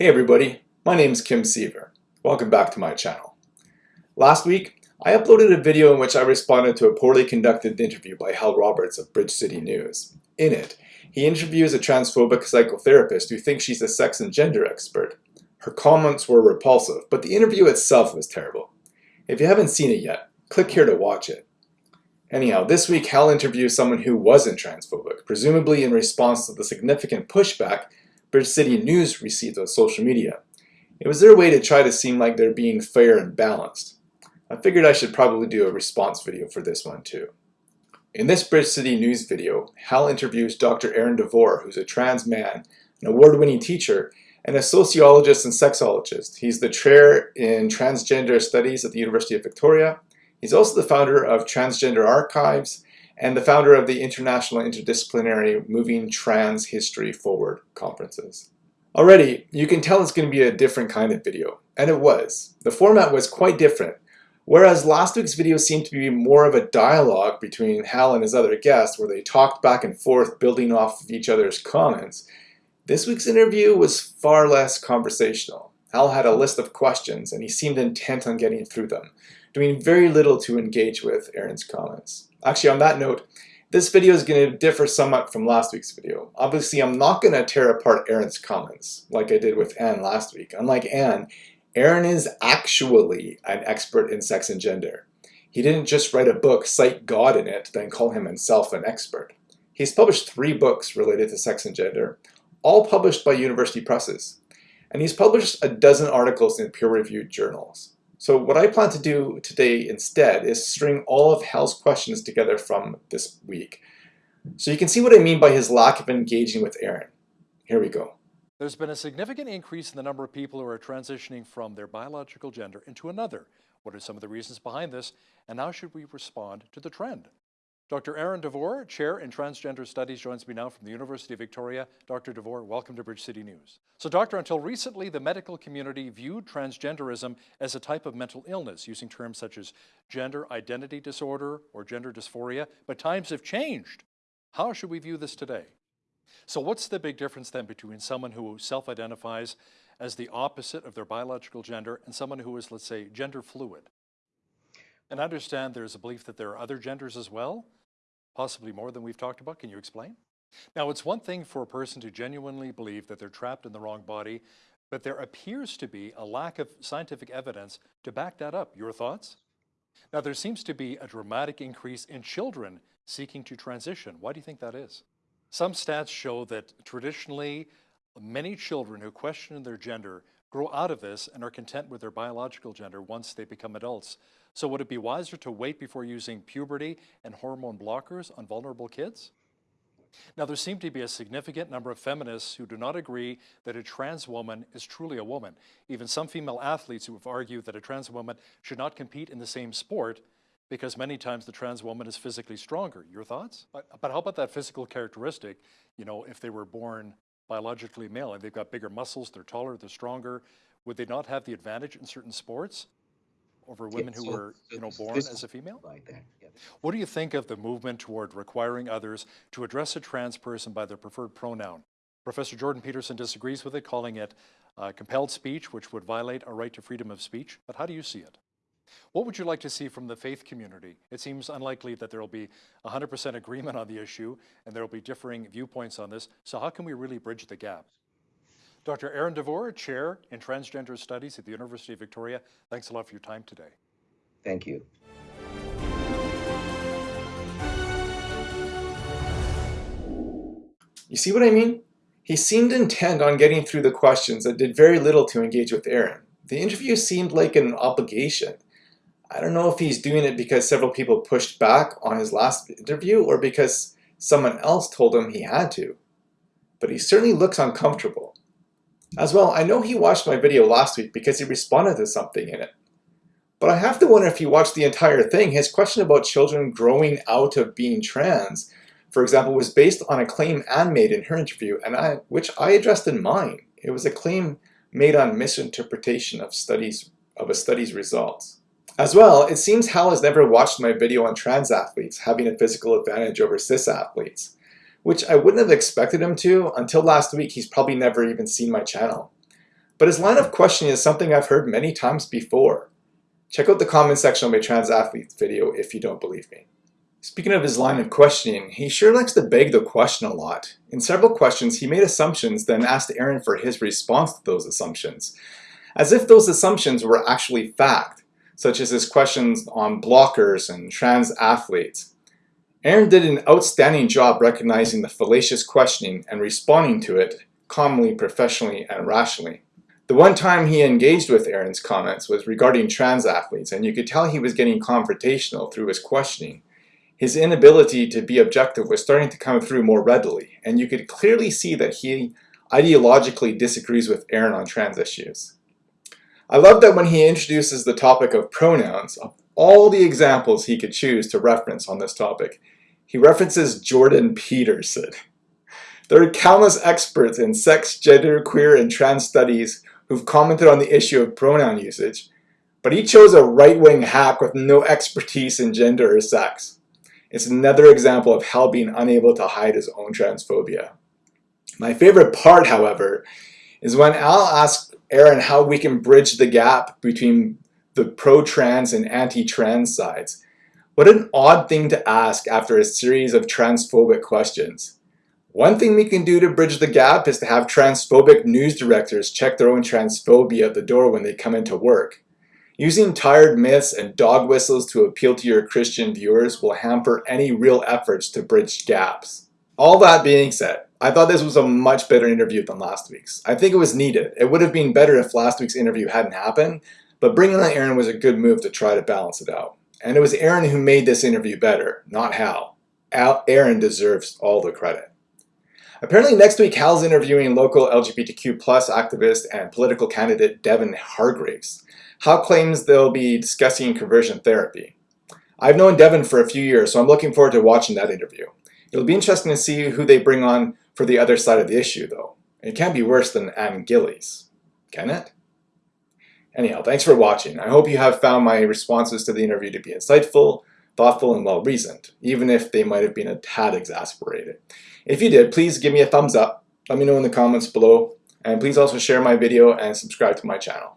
Hey everybody, my name is Kim Seaver. Welcome back to my channel. Last week, I uploaded a video in which I responded to a poorly conducted interview by Hal Roberts of Bridge City News. In it, he interviews a transphobic psychotherapist who thinks she's a sex and gender expert. Her comments were repulsive, but the interview itself was terrible. If you haven't seen it yet, click here to watch it. Anyhow, this week Hal interviews someone who wasn't transphobic, presumably in response to the significant pushback Bridge City News received on social media. It was their way to try to seem like they're being fair and balanced. I figured I should probably do a response video for this one too. In this Bridge City News video, Hal interviews Dr. Aaron Devor, who's a trans man, an award-winning teacher, and a sociologist and sexologist. He's the chair in transgender studies at the University of Victoria. He's also the founder of Transgender Archives and the founder of the International Interdisciplinary Moving Trans History Forward conferences. Already, you can tell it's going to be a different kind of video, and it was. The format was quite different. Whereas last week's video seemed to be more of a dialogue between Hal and his other guests where they talked back and forth building off of each other's comments, this week's interview was far less conversational. Hal had a list of questions and he seemed intent on getting through them, doing very little to engage with Aaron's comments. Actually, on that note, this video is going to differ somewhat from last week's video. Obviously, I'm not going to tear apart Aaron's comments like I did with Ann last week. Unlike Ann, Aaron is actually an expert in sex and gender. He didn't just write a book, cite God in it, then call him himself an expert. He's published three books related to sex and gender, all published by university presses. And he's published a dozen articles in peer-reviewed journals. So what I plan to do today instead is string all of Hal's questions together from this week. So you can see what I mean by his lack of engaging with Aaron. Here we go. There's been a significant increase in the number of people who are transitioning from their biological gender into another. What are some of the reasons behind this, and how should we respond to the trend? Dr. Aaron Devor, Chair in Transgender Studies, joins me now from the University of Victoria. Dr. Devor, welcome to Bridge City News. So Doctor, until recently, the medical community viewed transgenderism as a type of mental illness, using terms such as gender identity disorder or gender dysphoria, but times have changed. How should we view this today? So what's the big difference then between someone who self-identifies as the opposite of their biological gender and someone who is, let's say, gender fluid? And I understand there's a belief that there are other genders as well, possibly more than we've talked about. Can you explain? Now, it's one thing for a person to genuinely believe that they're trapped in the wrong body, but there appears to be a lack of scientific evidence to back that up. Your thoughts? Now, there seems to be a dramatic increase in children seeking to transition. Why do you think that is? Some stats show that traditionally, many children who question their gender grow out of this and are content with their biological gender once they become adults. So would it be wiser to wait before using puberty and hormone blockers on vulnerable kids? Now, there seem to be a significant number of feminists who do not agree that a trans woman is truly a woman. Even some female athletes who have argued that a trans woman should not compete in the same sport because many times the trans woman is physically stronger. Your thoughts? But, but how about that physical characteristic? You know, if they were born biologically male and they've got bigger muscles, they're taller, they're stronger, would they not have the advantage in certain sports? over women yeah, who so, were, you know, born as a female? Like that, yeah. What do you think of the movement toward requiring others to address a trans person by their preferred pronoun? Professor Jordan Peterson disagrees with it, calling it uh, compelled speech, which would violate our right to freedom of speech. But how do you see it? What would you like to see from the faith community? It seems unlikely that there will be 100% agreement on the issue and there will be differing viewpoints on this. So how can we really bridge the gap? Dr. Aaron Devor, Chair in Transgender Studies at the University of Victoria, thanks a lot for your time today. Thank you. You see what I mean? He seemed intent on getting through the questions and did very little to engage with Aaron. The interview seemed like an obligation. I don't know if he's doing it because several people pushed back on his last interview or because someone else told him he had to. But he certainly looks uncomfortable. As well, I know he watched my video last week because he responded to something in it. But I have to wonder if he watched the entire thing. His question about children growing out of being trans, for example, was based on a claim Ann made in her interview, and I, which I addressed in mine. It was a claim made on misinterpretation of studies of a study's results. As well, it seems Hal has never watched my video on trans athletes having a physical advantage over cis athletes which I wouldn't have expected him to. Until last week, he's probably never even seen my channel. But his line of questioning is something I've heard many times before. Check out the comment section of my trans athletes video if you don't believe me. Speaking of his line of questioning, he sure likes to beg the question a lot. In several questions, he made assumptions, then asked Aaron for his response to those assumptions, as if those assumptions were actually fact, such as his questions on blockers and trans athletes. Aaron did an outstanding job recognizing the fallacious questioning and responding to it calmly, professionally, and rationally. The one time he engaged with Aaron's comments was regarding trans athletes, and you could tell he was getting confrontational through his questioning. His inability to be objective was starting to come through more readily, and you could clearly see that he ideologically disagrees with Aaron on trans issues. I love that when he introduces the topic of pronouns, of all the examples he could choose to reference on this topic, he references Jordan Peterson. There are countless experts in sex, gender, queer, and trans studies who've commented on the issue of pronoun usage, but he chose a right-wing hack with no expertise in gender or sex. It's another example of Hal being unable to hide his own transphobia. My favorite part, however, is when Al asks Aaron how we can bridge the gap between the pro-trans and anti-trans sides. What an odd thing to ask after a series of transphobic questions. One thing we can do to bridge the gap is to have transphobic news directors check their own transphobia at the door when they come into work. Using tired myths and dog whistles to appeal to your Christian viewers will hamper any real efforts to bridge gaps. All that being said, I thought this was a much better interview than last week's. I think it was needed. It would have been better if last week's interview hadn't happened, but bringing on Aaron was a good move to try to balance it out. And it was Aaron who made this interview better, not Hal. Al Aaron deserves all the credit. Apparently next week Hal's interviewing local LGBTQ plus activist and political candidate Devin Hargreaves. Hal claims they'll be discussing conversion therapy. I've known Devin for a few years, so I'm looking forward to watching that interview. It'll be interesting to see who they bring on for the other side of the issue, though. It can't be worse than Ann Gillies, can it? Anyhow, thanks for watching. I hope you have found my responses to the interview to be insightful, thoughtful, and well-reasoned, even if they might have been a tad exasperated. If you did, please give me a thumbs up, let me know in the comments below, and please also share my video and subscribe to my channel.